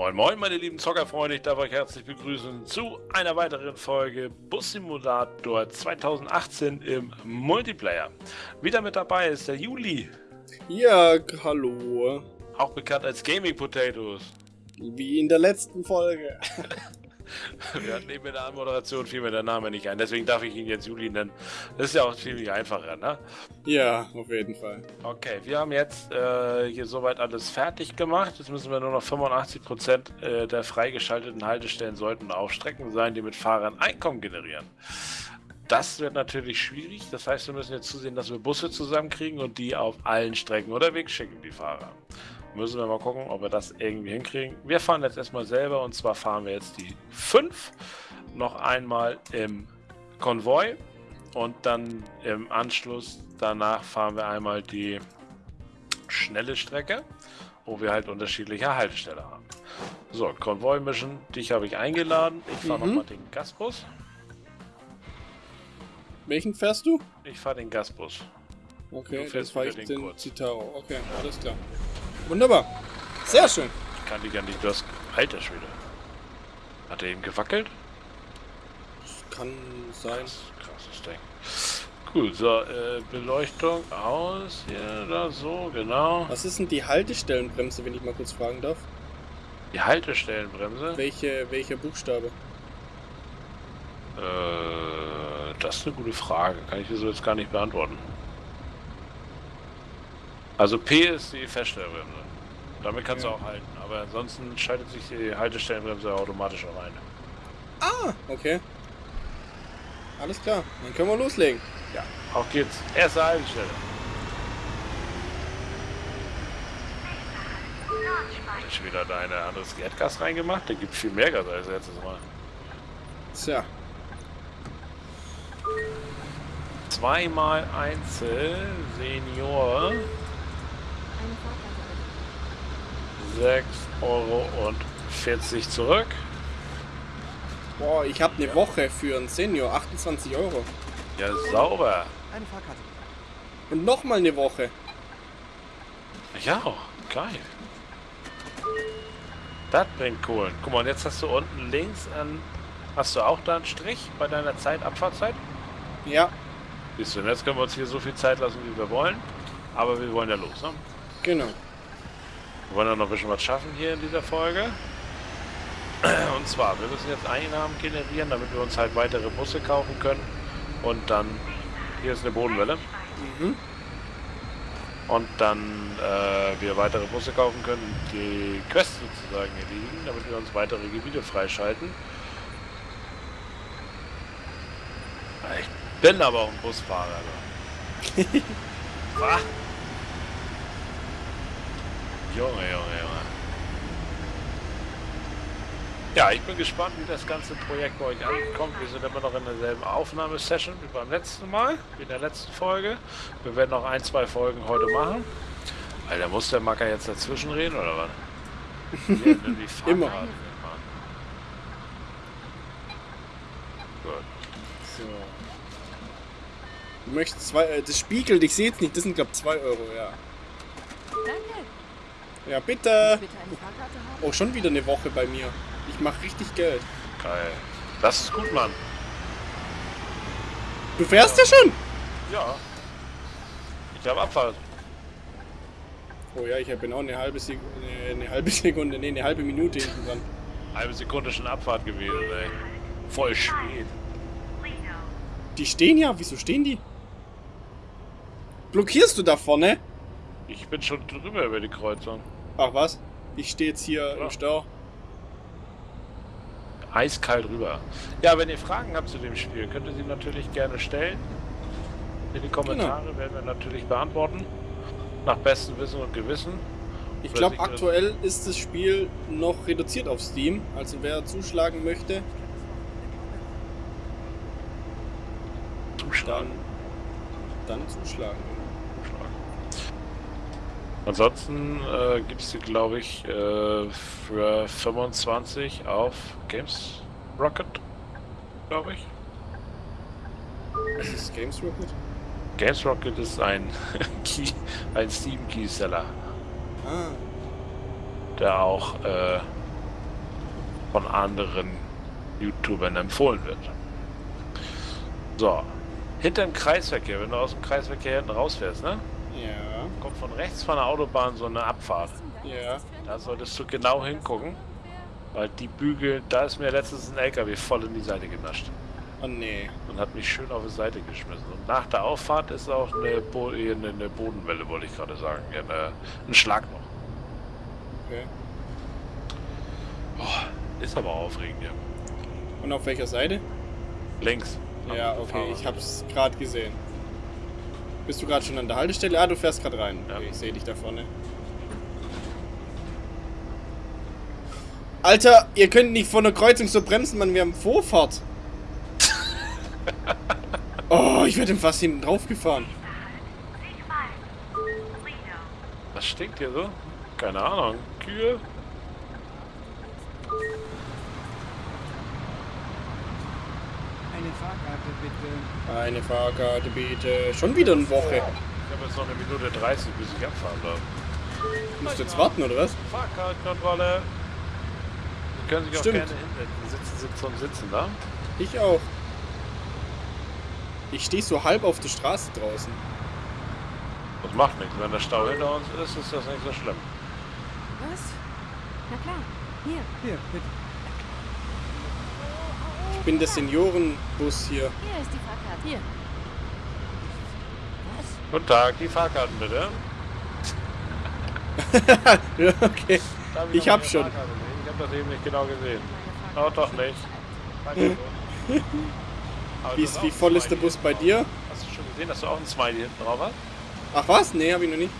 Moin Moin meine lieben Zockerfreunde, ich darf euch herzlich begrüßen zu einer weiteren Folge Bus Simulator 2018 im Multiplayer. Wieder mit dabei ist der Juli. Ja, hallo. Auch bekannt als Gaming Potatoes. Wie in der letzten Folge. Wir hatten eben in der Anmoderation fiel mir der Name nicht ein, deswegen darf ich ihn jetzt Juli nennen. Das ist ja auch ziemlich einfacher, ne? Ja, auf jeden Fall. Okay, wir haben jetzt äh, hier soweit alles fertig gemacht. Jetzt müssen wir nur noch 85% äh, der freigeschalteten Haltestellen sollten auf Strecken sein, die mit Fahrern Einkommen generieren. Das wird natürlich schwierig. Das heißt, wir müssen jetzt zusehen, dass wir Busse zusammenkriegen und die auf allen Strecken unterwegs schicken, die Fahrer. Müssen wir mal gucken, ob wir das irgendwie hinkriegen. Wir fahren jetzt erstmal selber und zwar fahren wir jetzt die 5 noch einmal im Konvoi und dann im Anschluss danach fahren wir einmal die schnelle Strecke, wo wir halt unterschiedliche Haltestellen haben. So, Konvoi Mission, dich habe ich eingeladen. Ich fahre mhm. nochmal den Gasbus. Welchen fährst du? Ich fahre den Gasbus. Okay, du fährst ich den, den Citaro. Okay, alles klar. Wunderbar. Sehr schön. Ich kann die gar nicht. Du hast. Alter Schwede. Hat er eben gewackelt? Das kann sein. Krass, krasses Ding. Gut, so, äh, Beleuchtung aus, hier oder so, genau. Was ist denn die Haltestellenbremse, wenn ich mal kurz fragen darf? Die Haltestellenbremse? Welche, welcher Buchstabe? Äh, das ist eine gute Frage. Kann ich dir so jetzt gar nicht beantworten. Also P ist die Feststellbremse. Damit kannst ja. du auch halten, aber ansonsten schaltet sich die Haltestellenbremse automatisch auch ein. Ah, okay. Alles klar, dann können wir loslegen. Ja, auf geht's. Erste Haltestelle. Hast wieder deine anderes Erdgas reingemacht? Der gibt viel mehr Gas als letztes Mal. Tja. Zweimal Einzel, Senior. 6 Euro und 40 zurück. Boah, ich habe eine Woche für einen Senior, 28 Euro. Ja, sauber. Eine Fahrkarte. Und nochmal eine Woche. Ja. Geil. Das bringt Kohlen. Guck mal, und jetzt hast du unten links an... Hast du auch da einen Strich bei deiner Zeit, Abfahrtzeit? Ja. Siehst du, und jetzt können wir uns hier so viel Zeit lassen, wie wir wollen. Aber wir wollen ja los, ne? Genau. Wir wollen ja noch ein bisschen was schaffen hier in dieser Folge. Und zwar, wir müssen jetzt Einnahmen generieren, damit wir uns halt weitere Busse kaufen können. Und dann, hier ist eine Bodenwelle. Mhm. Und dann äh, wir weitere Busse kaufen können, die Quest sozusagen erledigen, damit wir uns weitere Gebiete freischalten. Ich bin aber auch ein Busfahrer. Was? Junge, Junge, Junge. Ja, ich bin gespannt, wie das ganze Projekt bei euch ankommt. Wir sind immer noch in derselben Aufnahmesession wie beim letzten Mal, wie in der letzten Folge. Wir werden noch ein, zwei Folgen heute machen. Alter, muss der Macker jetzt dazwischen reden, oder was? immer. Gut. So. Du möchtest zwei, äh, das spiegelt, ich sehe es nicht, das sind glaube 2 Euro, ja. Ja, bitte. bitte oh, schon wieder eine Woche bei mir. Ich mache richtig Geld. Geil. Das ist gut, Mann. Du fährst ja, ja schon? Ja. Ich habe Abfahrt. Oh ja, ich bin auch eine halbe Sekunde, eine halbe Sekunde, nee, eine halbe Minute hinten dran. Halbe Sekunde schon Abfahrt gewesen, ey. Voll spät. Die stehen ja, wieso stehen die? Blockierst du da vorne? Ich bin schon drüber über die Kreuzung. Ach was? Ich stehe jetzt hier ja. im Stau. Eiskalt rüber. Ja, wenn ihr Fragen habt zu dem Spiel, könnt ihr sie natürlich gerne stellen. In die Kommentare genau. werden wir natürlich beantworten. Nach bestem Wissen und Gewissen. Ich glaube, aktuell ist das Spiel noch reduziert auf Steam. Also wer zuschlagen möchte, zuschlagen. Dann, dann zuschlagen. Ansonsten äh, gibt es die, glaube ich, äh, für 25 auf Games Rocket, glaube ich. Was ist Games Rocket? Games Rocket ist ein, Key, ein Steam Keyseller. Ah. Der auch äh, von anderen YouTubern empfohlen wird. So, hinter dem Kreisverkehr, wenn du aus dem Kreisverkehr hinten rausfährst, ne? Ja. Kommt von rechts von der Autobahn so eine Abfahrt. Ja. Da solltest du genau hingucken, weil die Bügel, da ist mir letztens ein LKW voll in die Seite genascht. Oh nee. Und hat mich schön auf die Seite geschmissen. Und nach der Auffahrt ist auch eine, Bo eine, eine Bodenwelle, wollte ich gerade sagen. Ja, eine, ein Schlag noch. Okay. Oh, ist aber aufregend hier. Und auf welcher Seite? Links. Ja, okay, ich hab's gerade gesehen. Bist du gerade schon an der Haltestelle? Ah, du fährst gerade rein. Ja. Okay, ich sehe dich da vorne. Alter, ihr könnt nicht vor einer Kreuzung so bremsen, Mann, wir haben Vorfahrt. oh, ich werde fast hinten drauf gefahren. Was stinkt hier so? Keine Ahnung. Kühe? Eine Fahrkarte bitte. Eine Fahrkarte bitte. Schon wieder eine Woche. Ich habe jetzt noch eine Minute 30, bis ich abfahren darf. Musst du jetzt warten, oder was? Fahrkartenkontrolle. Sie können sich auch Stimmt. gerne hinsetzen. Sitzen, sitzen und sitzen da. Ich auch. Ich stehe so halb auf der Straße draußen. Das macht nichts. Wenn der Stau hinter uns ist, ist das nicht so schlimm. Was? Na klar. Hier. Hier, bitte. Ich bin der Seniorenbus hier. Hier ist die Fahrkarte. Hier. Was? Guten Tag, die Fahrkarten bitte. ja, okay. Darf Ich noch hab schon. Fahrkarte? Ich habe das eben nicht genau gesehen. Oh, doch nicht. Wie, ist, wie voll ist der Bus bei dir? Hast du schon gesehen, dass du auch ein Smiley hinten drauf hast? Ach was? Nee, hab ich noch nicht.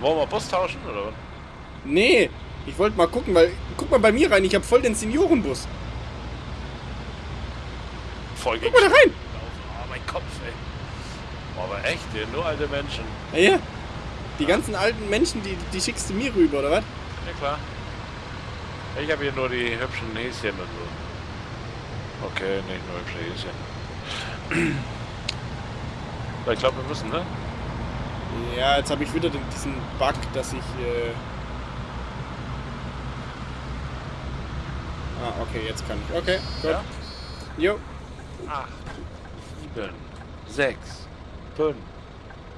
Wollen wir Bus tauschen oder was? Nee, ich wollte mal gucken, weil guck mal bei mir rein, ich habe voll den Seniorenbus. Voll Guck mal da rein. Oh, mein Kopf, ey. Oh, aber echt, ey, nur alte Menschen. Ja, ja. Die ganzen alten Menschen, die, die schickst du mir rüber, oder was? Ja klar. Ich habe hier nur die hübschen Häschen und so. Okay, nicht nur hübsche Häschen. Ich glaube, wir müssen, ne? Ja, jetzt habe ich wieder den, diesen Bug, dass ich... Äh ah, okay, jetzt kann ich. Okay, gut. Ja? Jo. 8, 7, 6, 5,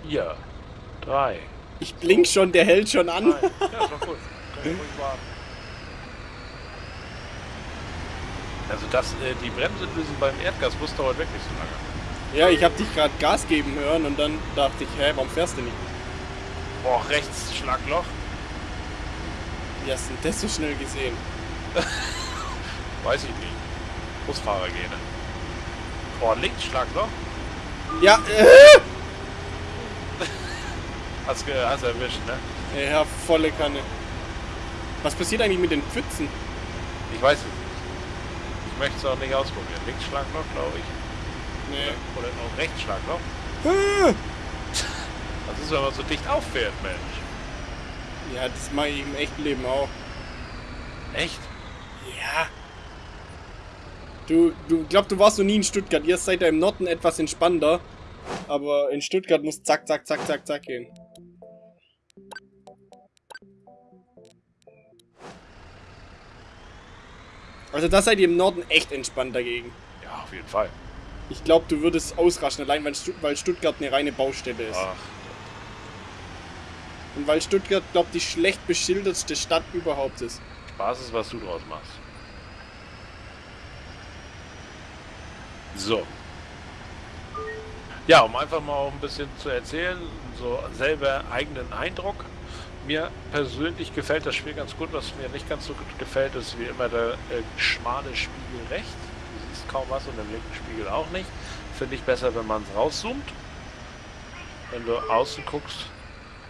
4, 3, Ich blink schon, der hält schon an. 2. Ja, wir ruhig warten. Also das, äh, die Bremse lösen beim Erdgasbus dauert wirklich so lange. Ja, ich habe dich gerade Gas geben hören und dann dachte ich, hä, warum fährst du nicht? Boah, rechts Schlagloch. Wie hast du denn das so schnell gesehen? Weiß ich nicht. Busfahrergene. Boah, links Schlagloch. Ja, äh, Hast, ge- hast erwischt, ne? ja, volle Kanne. Was passiert eigentlich mit den Pfützen? Ich weiß es nicht. Ich möchte es auch nicht ausprobieren. Links Schlagloch, glaube ich. Nee. Oder auch rechts Schlagloch. Ah. Das ist, wenn man so dicht auffährt, Mensch. Ja, das mache ich im echten Leben auch. Echt? Ja. Du, du glaub, du warst noch nie in Stuttgart. Ihr seid ja im Norden etwas entspannter. Aber in Stuttgart muss zack, zack, zack, zack, zack gehen. Also da seid ihr im Norden echt entspannt dagegen. Ja, auf jeden Fall. Ich glaube, du würdest ausraschen, allein weil, Stu weil Stuttgart eine reine Baustelle ist. Ach, Und weil Stuttgart, glaube die schlecht beschildertste Stadt überhaupt ist. Spaß ist, was du draus machst. So. Ja, um einfach mal auch ein bisschen zu erzählen, so selber eigenen Eindruck. Mir persönlich gefällt das Spiel ganz gut. Was mir nicht ganz so gut gefällt, ist wie immer der äh, schmale Spiegel rechts. Du siehst kaum was und im linken Spiegel auch nicht. Finde ich besser, wenn man es rauszoomt. Wenn du außen guckst,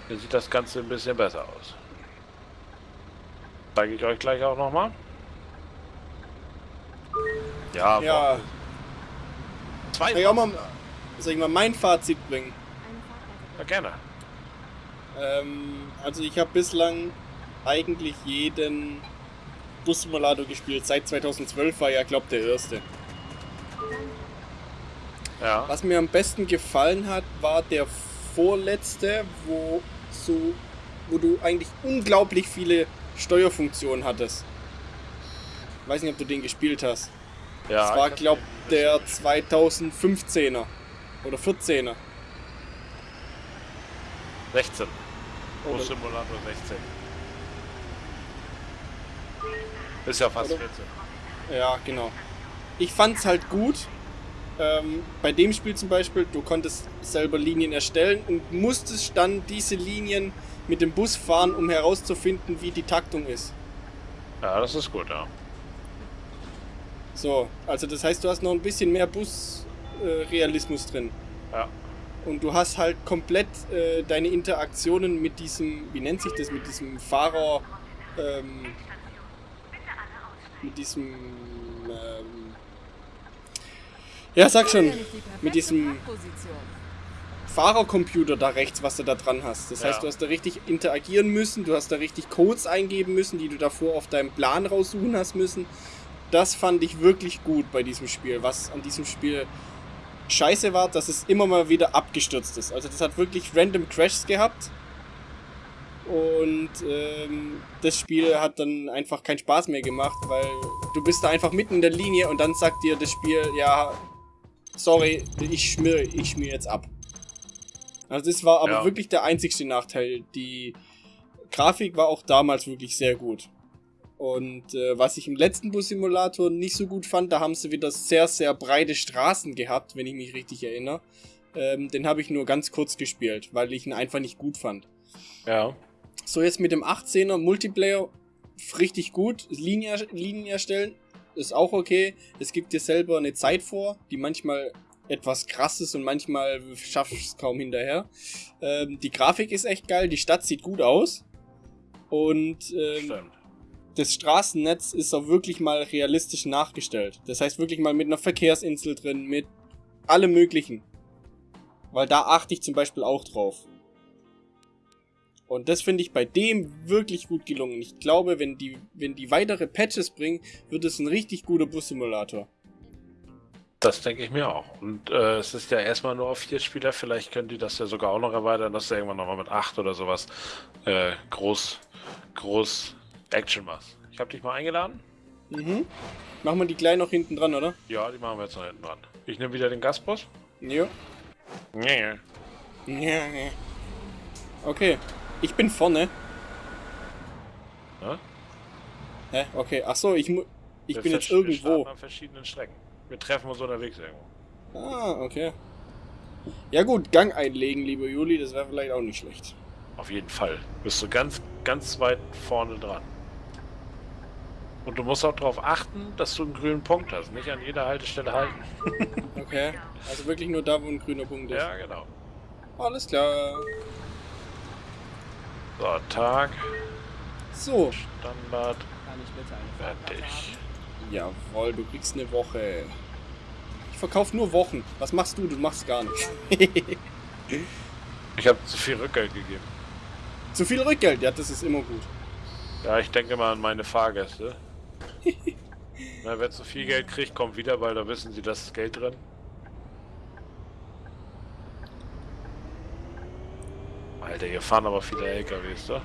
dann sieht das Ganze ein bisschen besser aus. Zeige ich euch gleich auch nochmal. Ja, Ja. boah. Zwei Soll ich auch mal, soll ich mal mein Fazit bringen? Ja, gerne. Ähm, also ich habe bislang eigentlich jeden Bus-Simulator gespielt. Seit 2012 war ja, glaube der erste. Ja. Was mir am besten gefallen hat, war der vorletzte, wo so, wo du eigentlich unglaublich viele Steuerfunktionen hattest. Weiß nicht, ob du den gespielt hast. Ja, das war, ich hab glaub, den der 2015er. Oder 14er. 16. Oder- Bus Simulator 16. Ist ja fast Oder- 14. Ja, genau. Ich fand's halt gut. Ähm, bei dem Spiel zum Beispiel, du konntest selber Linien erstellen und musstest dann diese Linien mit dem Bus fahren, um herauszufinden, wie die Taktung ist. Ja, das ist gut, ja. So, also das heißt, du hast noch ein bisschen mehr Bus-Realismus äh, drin. Ja. Und du hast halt komplett äh, deine Interaktionen mit diesem, wie nennt sich das, mit diesem Fahrer, ähm, mit diesem, ähm, ja, sag schon, mit diesem Fahrercomputer da rechts, was du da dran hast. Das Ja. heißt, du hast da richtig interagieren müssen, du hast da richtig Codes eingeben müssen, die du davor auf deinem Plan raussuchen hast müssen. Das fand ich wirklich gut bei diesem Spiel. Was an diesem Spiel scheiße war, dass es immer mal wieder abgestürzt ist. Also das hat wirklich random Crashs gehabt. Und ähm, das Spiel hat dann einfach keinen Spaß mehr gemacht, weil du bist da einfach mitten in der Linie und dann sagt dir das Spiel, ja, sorry, ich schmier, ich schmier jetzt ab. Also das war aber Ja. wirklich der einzigste Nachteil. Die Grafik war auch damals wirklich sehr gut. Und äh, was ich im letzten Bus-Simulator nicht so gut fand, da haben sie wieder sehr, sehr breite Straßen gehabt, wenn ich mich richtig erinnere. Ähm, den habe ich nur ganz kurz gespielt, weil ich ihn einfach nicht gut fand. Ja. So, jetzt mit dem 18er Multiplayer richtig gut. Linien, Linien erstellen ist auch okay. Es gibt dir selber eine Zeit vor, die manchmal etwas krass ist und manchmal schaffst du es kaum hinterher. Ähm, die Grafik ist echt geil, die Stadt sieht gut aus. Und ähm, Stimmt. Das Straßennetz ist auch wirklich mal realistisch nachgestellt. Das heißt wirklich mal mit einer Verkehrsinsel drin, mit allem möglichen. Weil da achte ich zum Beispiel auch drauf. Und das finde ich bei dem wirklich gut gelungen. Ich glaube, wenn die, wenn die weitere Patches bringen, wird es ein richtig guter Bus-Simulator. Das denke ich mir auch. Und äh, es ist ja erstmal nur auf vier Spieler. Vielleicht können die das ja sogar auch noch erweitern, dass du irgendwann nochmal mit acht oder sowas äh, groß, groß Action machst. Ich habe dich mal eingeladen. Mhm. Machen wir die gleich noch hinten dran, oder? Ja, die machen wir jetzt noch hinten dran. Ich nehme wieder den Gasbus. Ja. Nee. Okay. Ich bin vorne. Ne? Hä? Okay. Ach so, ich, ich Wir bin jetzt Wir irgendwo. starten an verschiedenen Strecken. Wir treffen uns unterwegs irgendwo. Ah, okay. Ja gut, Gang einlegen, liebe Juli, das wäre vielleicht auch nicht schlecht. Auf jeden Fall. Bist du ganz, ganz weit vorne dran. Und du musst auch darauf achten, dass du einen grünen Punkt hast. Nicht an jeder Haltestelle halten. Okay. Also wirklich nur da, wo ein grüner Punkt ist. Ja, genau. Alles klar. So, Tag, So. Standard, Kann ich bitte eine fertig. Jawohl, du kriegst eine Woche. Ich verkaufe nur Wochen. Was machst du? Du machst gar nichts. Ich habe zu viel Rückgeld gegeben. Zu viel Rückgeld, ja, das ist immer gut. Ja, ich denke mal an meine Fahrgäste. Na, wer zu viel Geld kriegt, kommt wieder, weil da wissen sie, dass das Geld drin. Alter, hier fahren aber viele LKWs, da.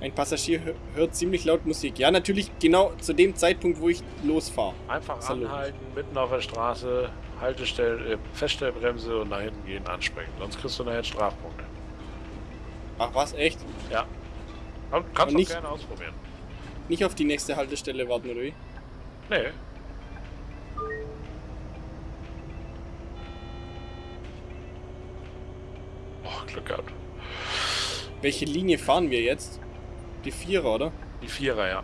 Ein Passagier hö- hört ziemlich laut Musik. Ja, natürlich genau zu dem Zeitpunkt, wo ich losfahre. Einfach logisch. anhalten, mitten auf der Straße, Haltestelle, äh, Feststellbremse und nach hinten gehen, ansprechen. Sonst kriegst du nachher Strafpunkte. Ach was, echt? Ja. Kann- Kannst du gerne ausprobieren. Nicht auf die nächste Haltestelle warten, oder wie? Nee. Oh, Glück gehabt. Welche Linie fahren wir jetzt? Die Vierer, oder? Die Vierer, ja.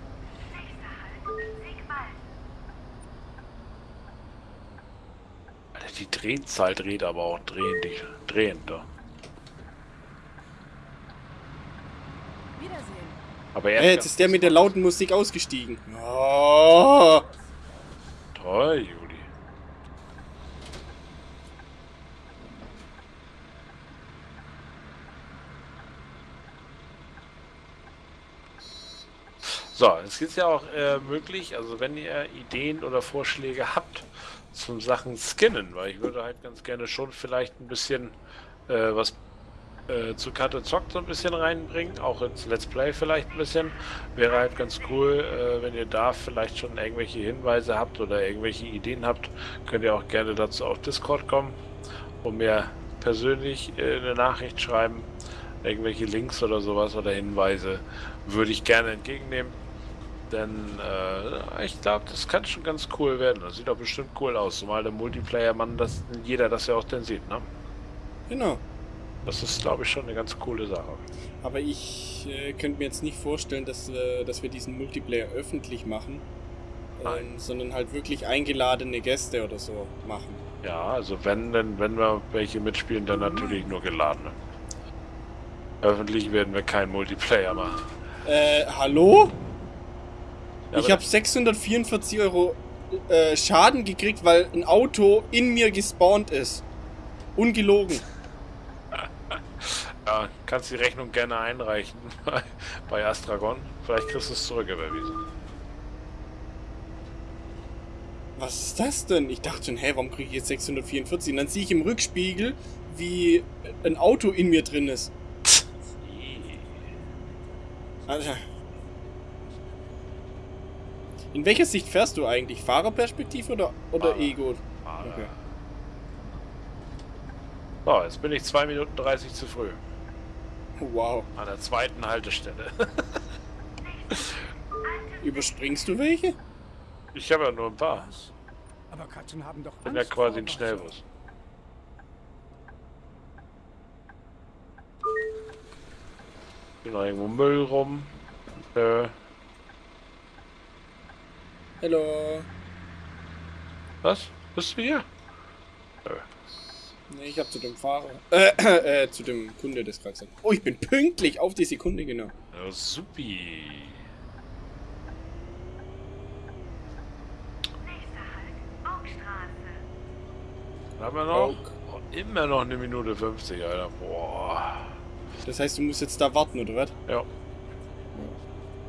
Alter, die Drehzahl dreht aber auch drehend, drehend da. Aber Ja, erst jetzt ist der mit der lauten Musik ausgestiegen. Oh. Toll, Juli. So, es ist ja auch äh, möglich, also wenn ihr Ideen oder Vorschläge habt zum Sachen Skinnen, weil ich würde halt ganz gerne schon vielleicht ein bisschen äh, was äh, zu Karte zockt so ein bisschen reinbringen, auch ins Let's Play vielleicht ein bisschen. Wäre halt ganz cool, äh, wenn ihr da vielleicht schon irgendwelche Hinweise habt oder irgendwelche Ideen habt, könnt ihr auch gerne dazu auf Discord kommen und mir persönlich äh, eine Nachricht schreiben. Irgendwelche Links oder sowas oder Hinweise würde ich gerne entgegennehmen. Denn äh, ich glaube, das kann schon ganz cool werden. Das sieht auch bestimmt cool aus, zumal der Multiplayer-Mann, das jeder das ja auch dann sieht, ne? Genau. Das ist, glaube ich, schon eine ganz coole Sache. Aber ich äh, könnte mir jetzt nicht vorstellen, dass, äh, dass wir diesen Multiplayer öffentlich machen, ähm, sondern halt wirklich eingeladene Gäste oder so machen. Ja, also wenn, denn, wenn wir welche mitspielen, dann natürlich nur geladene. Öffentlich werden wir keinen Multiplayer machen. Äh, hallo? Ja, ich habe 644 Euro äh, Schaden gekriegt, weil ein Auto in mir gespawnt ist. Ungelogen. Ja, kannst die Rechnung gerne einreichen bei, Astragon. Vielleicht kriegst du es zurück überwiesen. Was ist das denn? Ich dachte schon, hä, warum kriege ich jetzt 644? Und dann sehe ich im Rückspiegel, wie ein Auto in mir drin ist. Alter. In welcher Sicht fährst du eigentlich? Fahrerperspektive oder, oder Fahrer. Ego? Ah, Okay. So, jetzt bin ich 2 Minuten 30 zu früh. Wow. An der zweiten Haltestelle. Überspringst du welche? Ich habe ja nur ein paar. Was? Aber Katzen haben doch Ich bin ja quasi ein. Schnellbus. Hier noch irgendwo Müll rum. Äh, Hallo. was? Bist du hier? Nee, ich hab zu dem Fahrer. Äh, äh, zu dem Kunde des gerade gesagt. Oh, ich bin pünktlich auf die Sekunde genau. Ja, supi. Halt, haben wir noch oh, immer noch eine Minute 50, Alter. Boah. Das heißt, du musst jetzt da warten, oder was? Ja.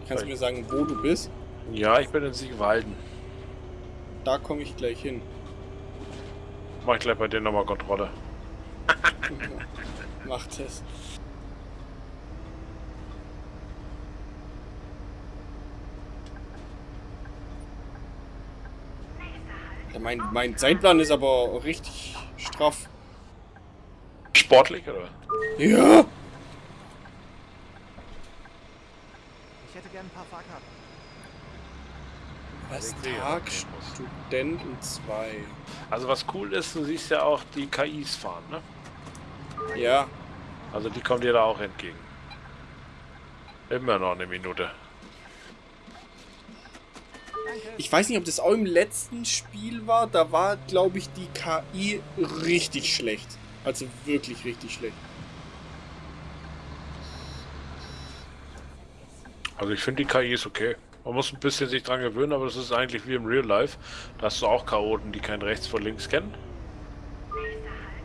Kannst du mir sagen, wo du bist? Ja, ich bin in Siegwalden. Da komme ich gleich hin. Mach ich gleich bei dir nochmal Kontrolle. Macht es. Ja, mein, mein Zeitplan ist aber richtig straff. Sportlich, oder? Ja! Ich hätte gern ein paar Fahrkarten. Was? Ich sehe, Tag, okay, muss. Studenten 2. Also was cool ist, du siehst ja auch die KIs fahren, ne? Ja, Also die kommen dir da auch entgegen. Immer noch eine Minute. ich weiß nicht, ob das auch im letzten Spiel war. Da war, glaube ich, die KI richtig schlecht. Also wirklich richtig schlecht. Also ich finde die KI ist okay. Man muss ein bisschen sich dran gewöhnen, aber das ist eigentlich wie im Real Life. Da hast du auch Chaoten, die kein rechts vor links kennen.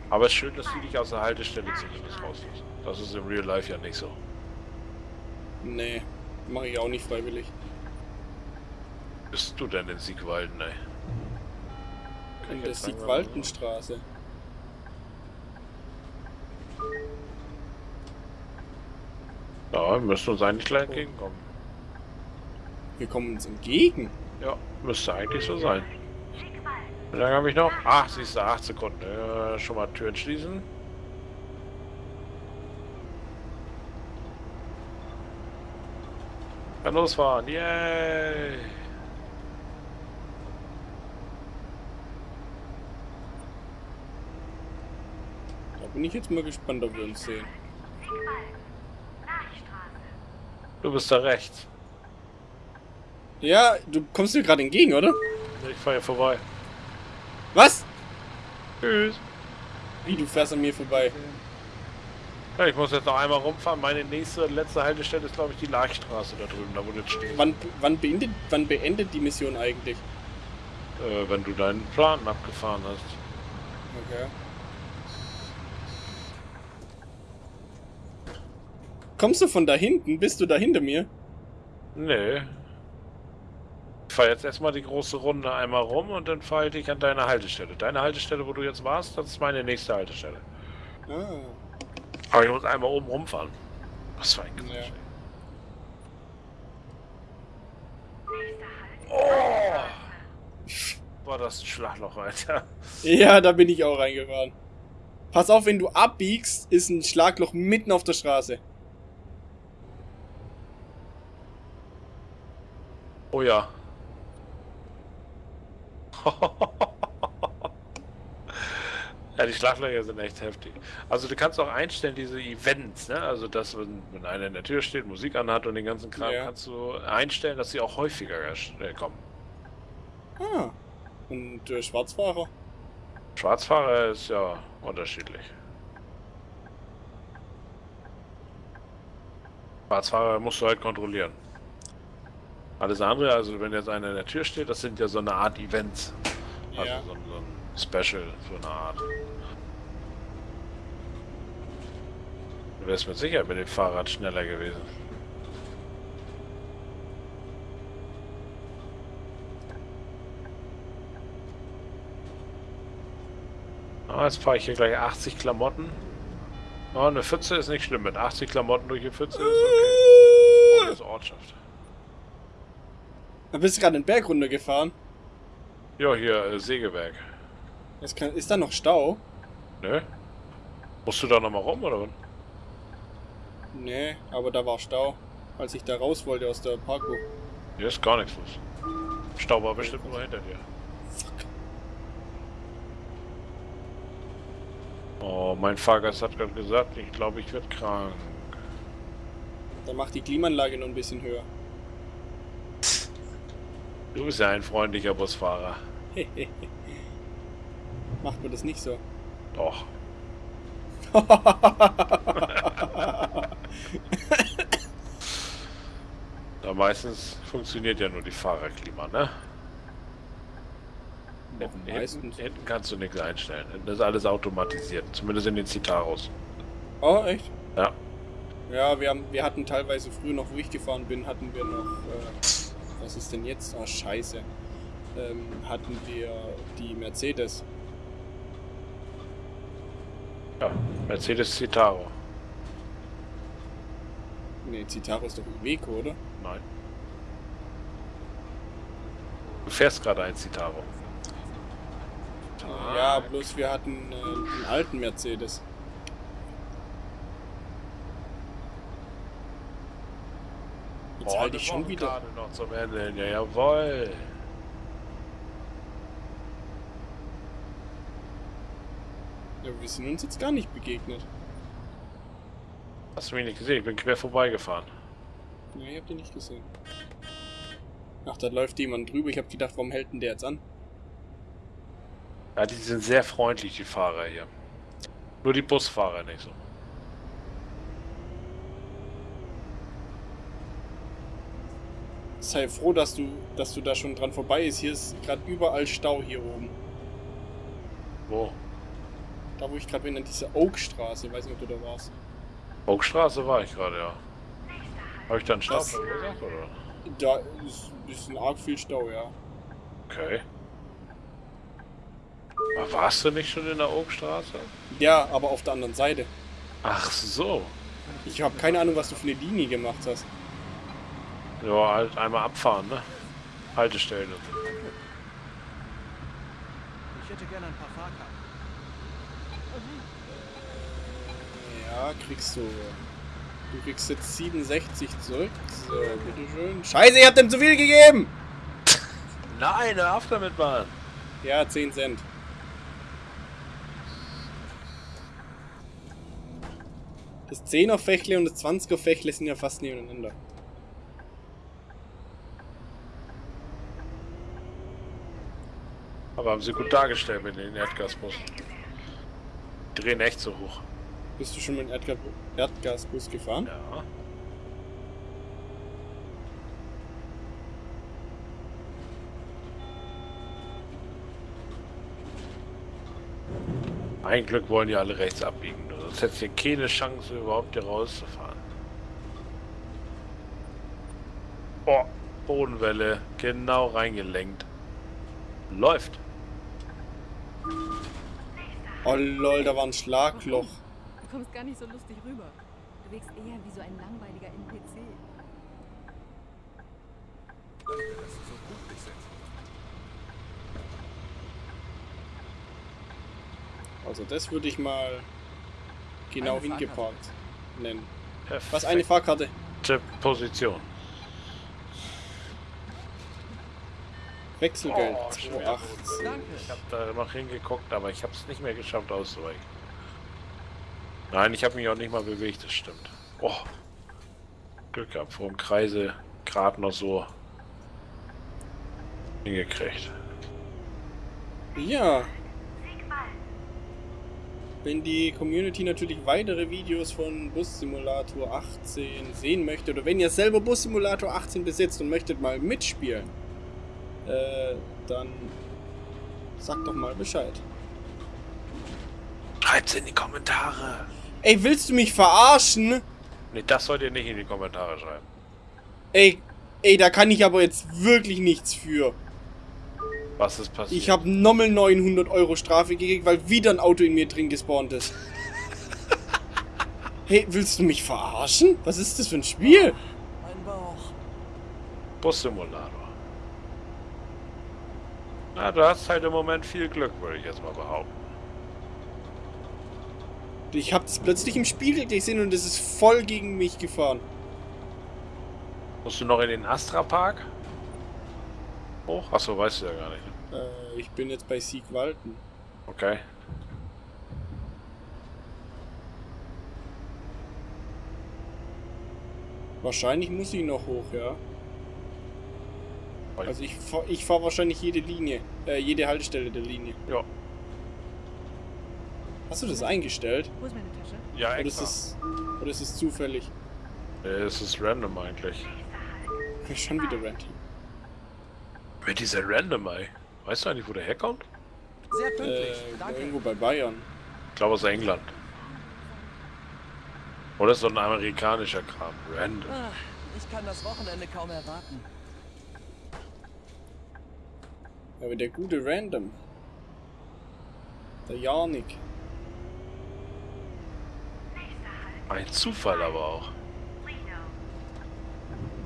Aber es ist schön, dass die dich aus der Haltestelle zumindest rauslassen. Das ist im Real Life ja nicht so. Nee, mache ich auch nicht freiwillig. Bist du denn in Siegwalden, ey? In der Siegwaldenstraße. Ja, wir müssen uns eigentlich gleich entgegenkommen. Wir kommen uns entgegen. Ja, müsste eigentlich so sein. Wie lange habe ich noch? Ach, siehst du, 8 Sekunden. Äh, schon mal Türen schließen. Kann losfahren. Yay! Da bin ich jetzt mal gespannt, ob wir uns sehen. Du bist da rechts. Ja, du kommst mir gerade entgegen, oder? Ich fahre hier vorbei. Was? Tschüss. Wie, du fährst an mir vorbei? Ja, ich muss jetzt noch einmal rumfahren. Meine nächste, letzte Haltestelle ist, glaube ich, die Lachstraße da drüben, da wo du jetzt stehst. Wann, wann, beendet, wann beendet die Mission eigentlich? Äh, wenn du deinen Plan abgefahren hast. Okay. Kommst du von da hinten? Bist du da hinter mir? Nee. Ich fahre jetzt erstmal die große Runde einmal rum und dann fahre ich dich an deine Haltestelle. Deine Haltestelle, wo du jetzt warst, das ist meine nächste Haltestelle. Ah. Aber ich muss einmal oben rumfahren. Was für ein Quatsch. Ja. Oh! War das ein Schlagloch, Alter. Ja, da bin ich auch reingefahren. Pass auf, wenn du abbiegst, ist ein Schlagloch mitten auf der Straße. Oh ja. Ja, die Schlaglöcher sind echt heftig. Also du kannst auch einstellen, diese Events, ne? Also dass, wenn, wenn einer in der Tür steht, Musik anhat und den ganzen Kram, Ja. kannst du einstellen, dass sie auch häufiger äh, kommen. Ah. Und äh, Schwarzfahrer? Schwarzfahrer ist ja unterschiedlich. Schwarzfahrer musst du halt kontrollieren. Alles andere, also wenn jetzt einer in der Tür steht, das sind ja so eine Art Events. Also Ja. so, ein- so ein Special, so eine Art. Du wärst mit Sicherheit mit dem Fahrrad schneller gewesen. Ah, jetzt fahre ich hier gleich 80 Klamotten. Oh, eine Pfütze ist nicht schlimm. Mit 80 Klamotten durch die Pfütze ist okay. Oh, das ist Ortschaft. Da bist du gerade den Berg runtergefahren. Ja, hier, äh, Sägewerk. Jetzt kann, ist da noch Stau? Ne? Musst du da nochmal rum, oder was? Nee, aber da war Stau, als ich da raus wollte aus der Parkuhr. Hier ist gar nichts los. Stau war bestimmt nur hinter dir. Oh, mein Fahrgast hat gerade gesagt, ich glaube, ich werde krank. Da macht die Klimaanlage noch ein bisschen höher. Du bist ja ein freundlicher Busfahrer. Macht man das nicht so? Doch. Da meistens funktioniert ja nur die Fahrerklima, ne? Hinten, hinten, Meistens. hinten kannst du nichts einstellen. Das ist alles automatisiert. Zumindest in den Citaros. Oh, echt? Ja. Ja, wir, haben, wir hatten teilweise früher noch, wo ich gefahren bin, hatten wir noch, äh, was ist denn jetzt? Ah, scheiße. Ähm, hatten wir die Mercedes. Ja. Mercedes Citaro. Ne, Citaro ist doch Iveco, oder? Nein. Du fährst gerade ein Citaro. Ja, bloß wir hatten äh, einen alten Mercedes. Jetzt Oh, halte ich schon wieder. gerade noch zum Ende. Ja, jawohl. Ja, wir sind uns jetzt gar nicht begegnet. Hast du mich nicht gesehen? Ich bin quer vorbeigefahren. Ne, ich hab den nicht gesehen. Ach, da läuft jemand drüber. Ich hab gedacht, warum hält denn der jetzt an? Ja, die sind sehr freundlich, die Fahrer hier. Nur die Busfahrer nicht so. Sei froh, dass du, dass du da schon dran vorbei ist. Hier ist gerade überall Stau hier oben. Wo? Da, wo ich gerade bin, an dieser Oakstraße. Weiß nicht, ob du da warst. Burgstraße war ich gerade, ja. Habe ich dann Stau Das- verursacht, oder? Da ist ein bisschen arg viel Stau, ja. Okay. Aber warst du nicht schon in der Obststraße? Ja, aber auf der anderen Seite. Ach so. Ich habe keine Ahnung, was du für eine Linie gemacht hast. Ja, halt einmal abfahren, ne? Haltestellen. und so. Ich hätte gerne ein paar Fahrkarten. Ja, kriegst du. Du kriegst jetzt 67 zurück. So, bitteschön. Scheiße, ihr habt dem zu viel gegeben! Nein, hör auf damit, Mann. Ja, 10 Cent. Das 10er Fächle und das 20er Fächle sind ja fast nebeneinander. Aber haben sie gut dargestellt mit den Erdgasbussen. Die drehen echt so hoch. Bist du schon mit dem Erdga Erdgasbus gefahren? Ja. Ein Glück wollen die alle rechts abbiegen. Sonst hättest du keine Chance, überhaupt hier rauszufahren. Oh, Bodenwelle. Genau reingelenkt. Läuft. Oh lol, da war ein Schlagloch. kommst gar nicht so lustig rüber. Du wirkst eher wie so ein langweiliger NPC. Danke, dass Sie so pünktlich sind. Also das würde ich mal genau Eine hingeparkt nennen. Perfekt. Was, eine Fahrkarte? Position. Wechselgeld, Oh, schwer. 2,8. Danke. Ich habe da noch hingeguckt, aber ich habe es nicht mehr geschafft auszuweichen. Nein, ich habe mich auch nicht mal bewegt, das stimmt. Oh. Glück gehabt, vor dem Kreise gerade noch so hingekriegt. Ja, wenn die Community natürlich weitere Videos von Bus Simulator 18 sehen möchte oder wenn ihr selber Bus Simulator 18 besitzt und möchtet mal mitspielen, äh, dann sagt doch mal Bescheid. Schreibt's in die Kommentare. Ey, willst du mich verarschen? Ne, das sollt ihr nicht in die Kommentare schreiben. Ey, ey, da kann ich aber jetzt wirklich nichts für. Was ist passiert? Ich habe nochmal 900 Euro Strafe gekriegt, weil wieder ein Auto in mir drin gespawnt ist. Hey, willst du mich verarschen? Was ist das für ein Spiel? Mein Bauch. Bus-Simulator. Na, du hast halt im Moment viel Glück, würde ich jetzt mal behaupten. Ich habe das plötzlich im Spiegel gesehen und es ist voll gegen mich gefahren. Musst du noch in den Astra-Park? Hoch? Achso, weißt du ja gar nicht. Äh, ich bin jetzt bei Siegwalden. Okay. Wahrscheinlich muss ich noch hoch, ja. Also ich fahr, ich fahr wahrscheinlich jede Linie, äh, jede Haltestelle der Linie. Ja. Hast du das eingestellt? Wo ist meine Tasche? Ja, Oder ist extra. es, oder ist es zufällig? Nee, es ist random eigentlich. Schon wieder random. Wer dieser Random, ey? Weißt du eigentlich, wo der herkommt? Sehr pünktlich. Äh, Danke. irgendwo bei Bayern. Ich glaube aus England. Oder so ein amerikanischer Kram. Random. Ah, ich kann das Wochenende kaum erwarten. Aber der gute Random. Der Janik. Ein Zufall aber auch.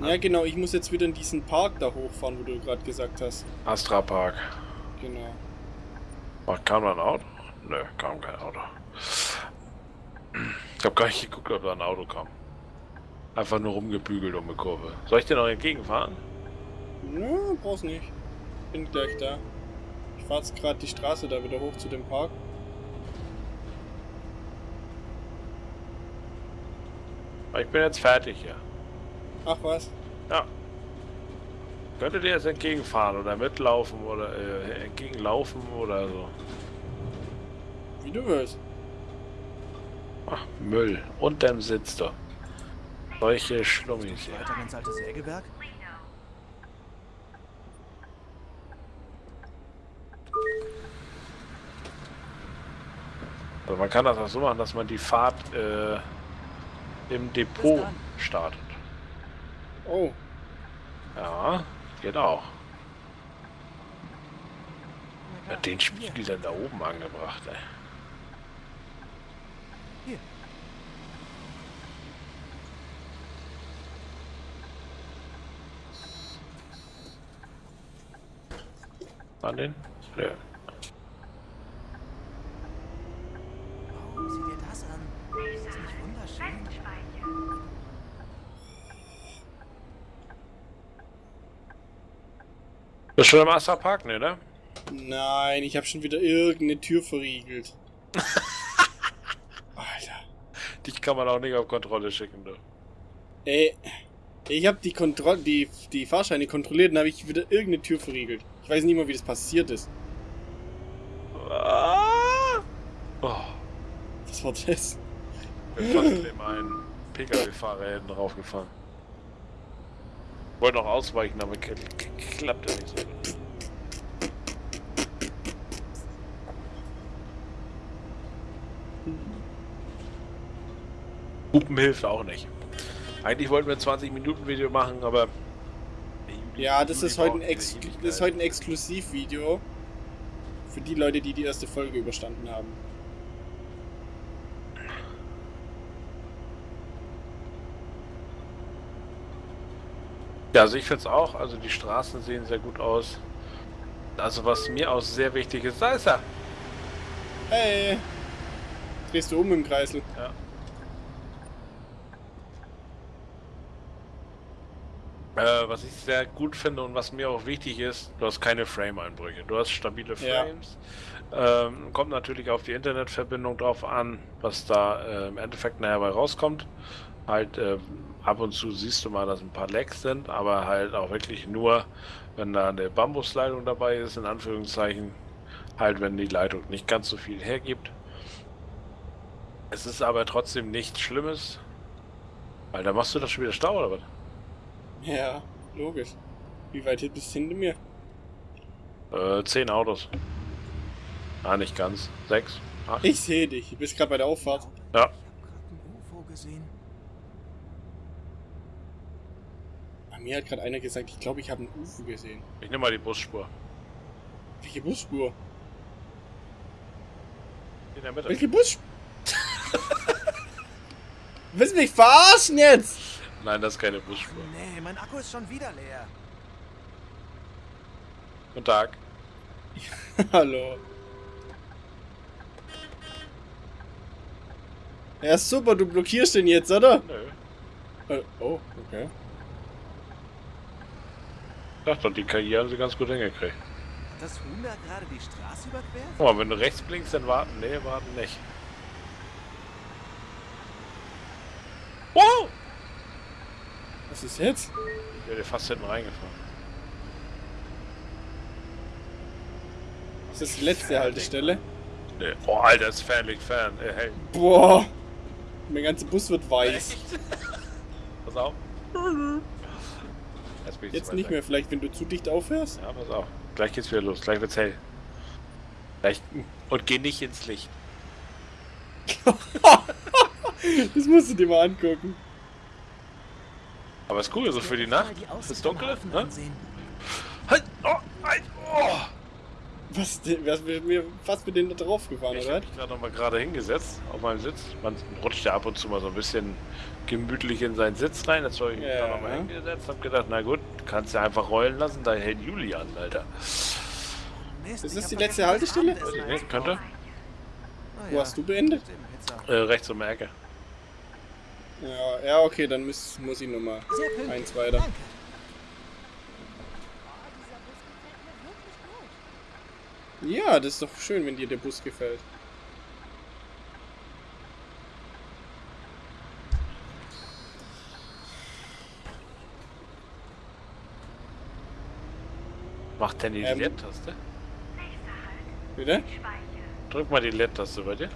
Ja genau, ich muss jetzt wieder in diesen Park da hochfahren, wo du gerade gesagt hast. Astra Park. Genau. Ach, kam da ein Auto? Nö, kam kein Auto. Ich habe gar nicht geguckt, ob da ein Auto kam. Einfach nur rumgebügelt um eine Kurve. Soll ich dir noch entgegenfahren? Ja, brauchst nicht. Bin gleich da. Ich fahr jetzt gerade die Straße da wieder hoch zu dem Park. Ich bin jetzt fertig hier. Ach was? Ja. Könntet ihr jetzt entgegenfahren oder mitlaufen oder äh, entgegenlaufen oder so? Wie du willst. Ach, Müll. Unterm Sitz da. Solche Schlummis hier. Weiter ins alte Sägewerk? Also man kann das auch so machen, dass man die Fahrt äh, im Depot startet. Oh, Ja, geht auch. Ja, den Spiegel dann da oben angebracht, ey. Hier. An den? Nö. Bist schon im Astra Park, ne, ne? nein, ich habe schon wieder irgendeine Tür verriegelt. Alter. Dich kann man auch nicht auf Kontrolle schicken, du. Ey, ich habe die, Kontroll die, die Fahrscheine kontrolliert und habe ich wieder irgendeine Tür verriegelt. Ich weiß nicht mal, wie das passiert ist. Ah! Oh, Was war das? mir fast dem einen Pkw-Fahrer hinten raufgefahren. Wollte noch ausweichen, aber klappte nicht so gut. Hupen hilft auch nicht. Eigentlich wollten wir ein 20 Minuten Video machen, aber Ja, das ist heute ein, Ex das ist heute ein Exklusivvideo. Für die Leute, die die erste Folge überstanden haben. Ja, also ich finde es auch. Also die Straßen sehen sehr gut aus. Also was mir auch sehr wichtig ist, da ist er. Hey! Drehst du um im Kreisel? Ja. Äh, was ich sehr gut finde und was mir auch wichtig ist, du hast keine Frame-Einbrüche. Du hast stabile Ja. Frames. Ähm, kommt natürlich auf die Internetverbindung drauf an, was da äh, im Endeffekt nachher bei rauskommt. Halt ähm, ab und zu siehst du mal, dass ein paar Lags sind, aber halt auch wirklich nur, wenn da eine Bambusleitung dabei ist, in Anführungszeichen. Halt, wenn die Leitung nicht ganz so viel hergibt. Es ist aber trotzdem nichts Schlimmes. Alter, machst du das schon wieder Stau oder was? Ja, logisch. Wie weit bist du hinter mir? Äh, zehn Autos. Ah, nicht ganz. Sechs. Acht. Ich sehe dich. Du bist gerade bei der Auffahrt. Ja. Gerade ein UFO gesehen. Mir hat gerade einer gesagt, ich glaube, ich habe einen UFO gesehen. Ich nehme mal die Busspur. Welche Busspur? In der Mitte. Welche Busspur? Willst du mich verarschen jetzt? Nein, das ist keine Busspur. Nee, mein Akku ist schon wieder leer. Guten Tag. Hallo. Ja, super, du blockierst den jetzt, oder? Nö. Äh, oh, okay. Dachte doch, die KI haben sie ganz gut hingekriegt. Hat das Huhn da gerade die Straße überquert? Guck mal, wenn du rechts blinkst, dann warten. Nee, warten nicht. Wow! Was ist jetzt? Ich werde fast hinten reingefahren. Ist das die letzte Haltestelle? Nee. Oh, Alter, ist fernlich fern. Äh, hey. Boah. Mein ganzer Bus wird weiß. Pass auf. Jetzt, bin ich Jetzt nicht weg. mehr, vielleicht wenn du zu dicht aufhörst? Ja, pass auf. Gleich geht's wieder los. Gleich wird's hell. Gleich. Und geh nicht ins Licht. Das musst du dir mal angucken. Aber ist cool, so für die Nacht. Ist dunkel, ne? Halt! Oh! Halt! Oh! Was, was, wir, fast mit denen da drauf gefahren, Ich oder? habe mich gerade noch mal gerade hingesetzt auf meinem Sitz. Man rutscht ja ab und zu mal so ein bisschen gemütlich in seinen Sitz rein. Jetzt habe ich mich Ja. da noch mal hingesetzt hab gedacht, na gut, kannst ja einfach rollen lassen, da hält Juli an, Alter. Mist, Ist ich das hab die letzte Haltestelle? Nee, könnte. einzukaufen. Ah, Wo ja. hast du beendet? Äh, rechts um die Ecke. Ja, ja, okay, dann muss, muss ich nochmal eins weiter. Danke. Ja, das ist doch schön, wenn dir der Bus gefällt. Macht denn die Ähm. LED-Taste? Bitte? Drück mal die LED-Taste bei dir.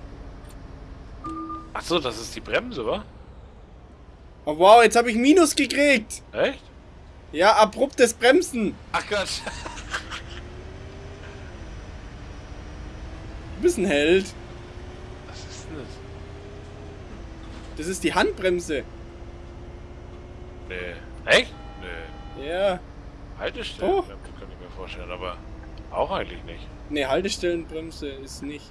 Ach so, das ist die Bremse, wa? Oh wow, jetzt habe ich Minus gekriegt. Echt? Ja, abruptes Bremsen. Ach Gott. Du bist ein Held. Was ist denn das? Das ist die Handbremse. Nee. Echt? Nee. Ja. Haltestelle. Doch. Bremse kann ich mir vorstellen, aber auch eigentlich nicht. Ne, Haltestellenbremse ist nicht.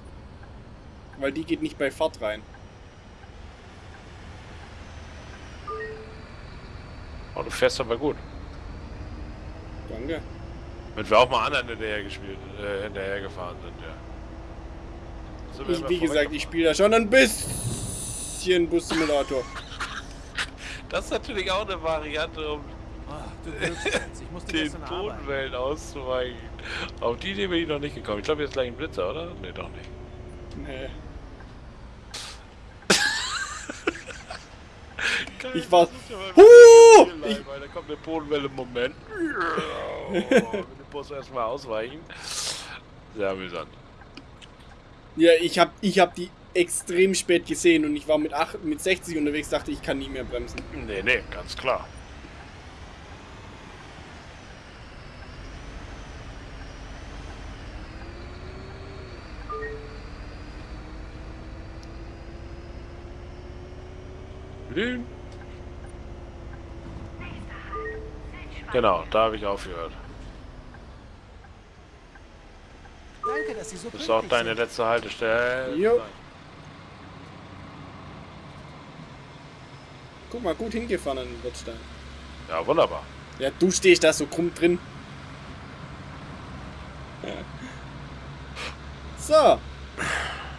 Weil die geht nicht bei Fahrt rein. Oh, du fährst aber gut. Danke. Wenn wir auch mal anderen hinterher gespielt, äh, hinterher gefahren sind, ja. Sind wir Ich, wie gesagt, ich spiele da schon ein bisschen Bus-Simulator. Das ist natürlich auch eine Variante, um Oh, den. Bodenwellen auszuweichen. Auf die Idee bin ich noch nicht gekommen. Ich glaube, jetzt gleich ein Blitzer, oder? Nee, doch nicht. Nee. Geil, Ich war- Huh! Da kommt eine Bodenwelle im Moment. Oh, den Bus erstmal ausweichen. Sehr amüsant. Ja, ich hab, ich hab die extrem spät gesehen und ich war mit, acht, mit 60 unterwegs, dachte ich kann nie mehr bremsen. Nee, nee, ganz klar. Genau, da habe ich aufgehört. Danke, dass Sie so Das ist auch deine sind. letzte Haltestelle. Jo. Nein. Guck mal, gut hingefahren an den Bordstein. Ja, wunderbar. Ja, du stehst da so krumm drin. So.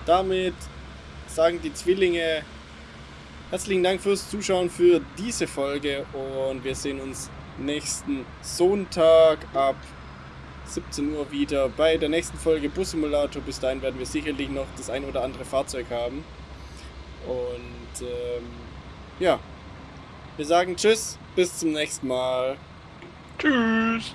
Damit sagen die Zwillinge herzlichen Dank fürs Zuschauen für diese Folge und wir sehen uns nächsten Sonntag ab 17 Uhr wieder bei der nächsten Folge Bus Simulator. Bis dahin werden wir sicherlich noch das ein oder andere Fahrzeug haben. Und ähm, ja, wir sagen Tschüss, bis zum nächsten Mal. Tschüss.